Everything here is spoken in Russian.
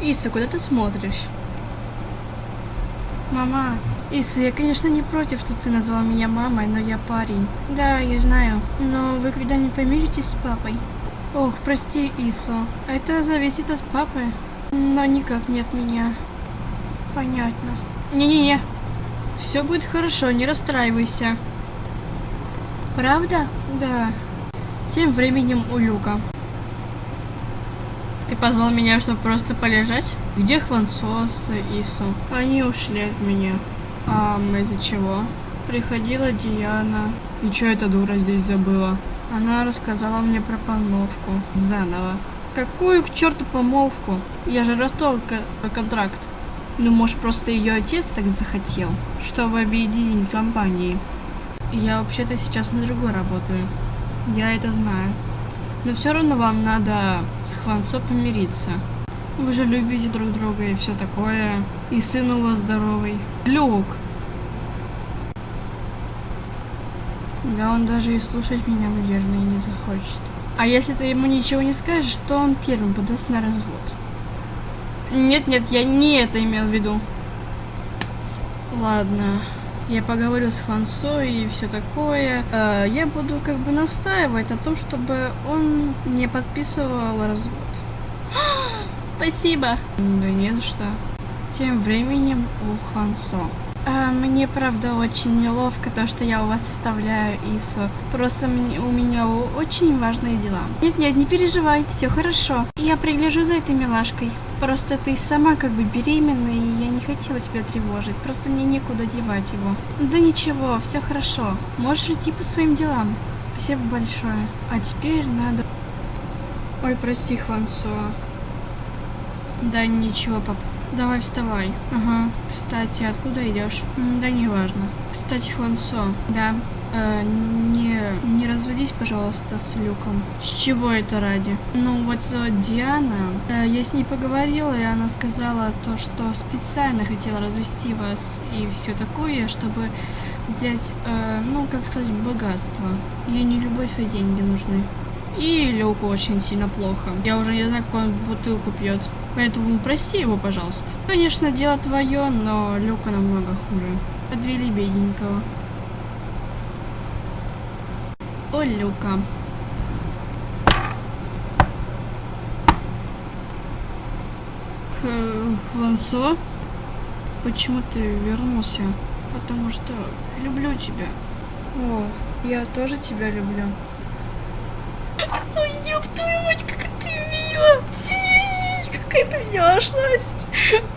Иса, куда ты смотришь? Мама, Иса, я, конечно, не против, чтобы ты назвал меня мамой, но я парень. Да, я знаю. Но вы когда-нибудь помиритесь с папой? Ох, прости, Ису. Это зависит от папы. Но никак не от меня. Понятно. Не-не-не. Все будет хорошо, не расстраивайся. Правда? Да. Тем временем у Люка. Ты позвал меня, чтобы просто полежать? Где Хвансос и Ису? Они ушли от меня. А из-за чего? Приходила Диана. И что эта дура здесь забыла? Она рассказала мне про помолвку. Заново. Какую к черту помолвку? Я же расторг контракт. Ну, может, просто ее отец так захотел, чтобы объединить компании. Я вообще-то сейчас на другой работаю. Я это знаю. Но все равно вам надо с Хванцо помириться. Вы же любите друг друга и все такое. И сын у вас здоровый. Люк! Да он даже и слушать меня, наверное, не захочет. А если ты ему ничего не скажешь, то он первым подаст на развод. Нет-нет, я не это имел в виду. Ладно, я поговорю с Хвансо и все такое. Э, я буду как бы настаивать на том, чтобы он не подписывал развод. Спасибо. Да не за что. Тем временем у Хвансо. А, мне правда очень неловко то, что я у вас оставляю Ису. Просто у меня очень важные дела. Нет-нет, не переживай, все хорошо. Я пригляжу за этой милашкой. Просто ты сама как бы беременна, и я не хотела тебя тревожить. Просто мне некуда девать его. Да ничего, все хорошо. Можешь идти по своим делам. Спасибо большое. А теперь надо... Ой, прости, Хвансо. Да ничего, пап. Давай вставай. Ага. Кстати, откуда идешь? Да не важно. Кстати, Хвансо. Да. Э, не, не разводись, пожалуйста, с Люком. С чего это ради? Ну, вот э, Диана, э, я с ней поговорила, и она сказала то, что специально хотела развести вас и все такое, чтобы взять, э, ну, как сказать, богатство. Ей не любовь, а деньги нужны. И Люку очень сильно плохо. Я уже не знаю, как он бутылку пьет. Поэтому прости его, пожалуйста. Конечно, дело твое, но Люка намного хуже. Подвели бедненького. О, Люка. Вансо? Почему ты вернулся? Потому что люблю тебя. О, я тоже тебя люблю. Ёб твою мать, как ты мила! какая ты няшность.